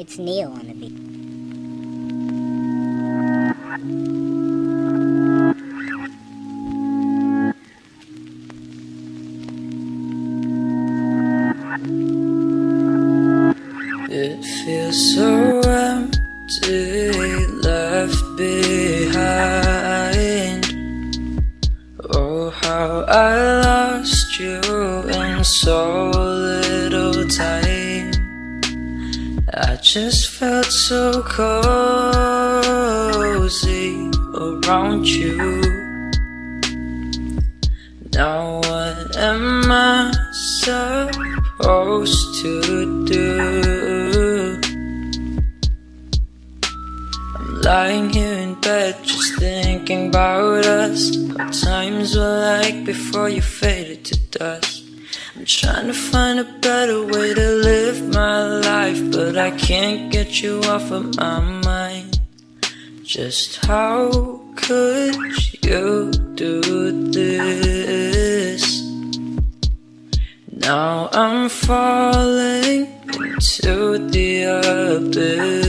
It's Neil on the beat. It feels so empty, left behind. Oh, how I lost you in so little time. I just felt so cozy around you. Now, what am I supposed to do? I'm lying here in bed, just thinking about us. How times were like before you faded to dust. I'm trying to find a better way to live my life, but I can't get you off of my mind. Just how could you do this? Now I'm falling into the abyss.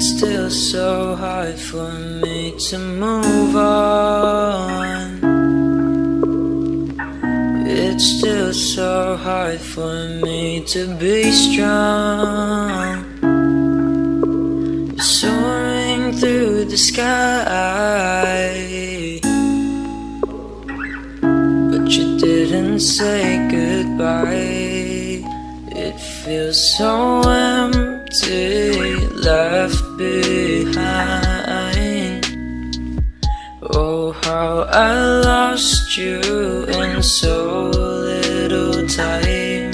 It's still so hard for me to move on. It's still so hard for me to be strong. Soaring through the sky. But you didn't say goodbye. It feels so empty, Oh, how I lost you in so little time.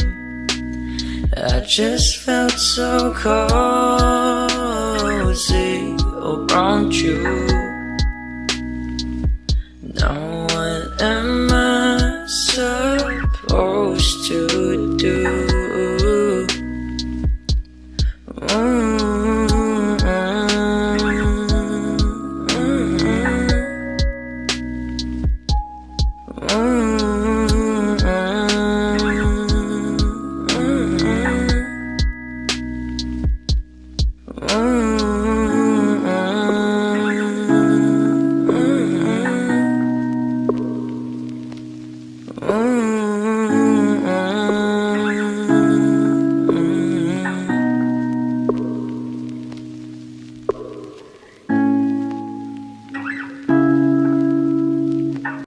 I just felt so cozy around you. Now what am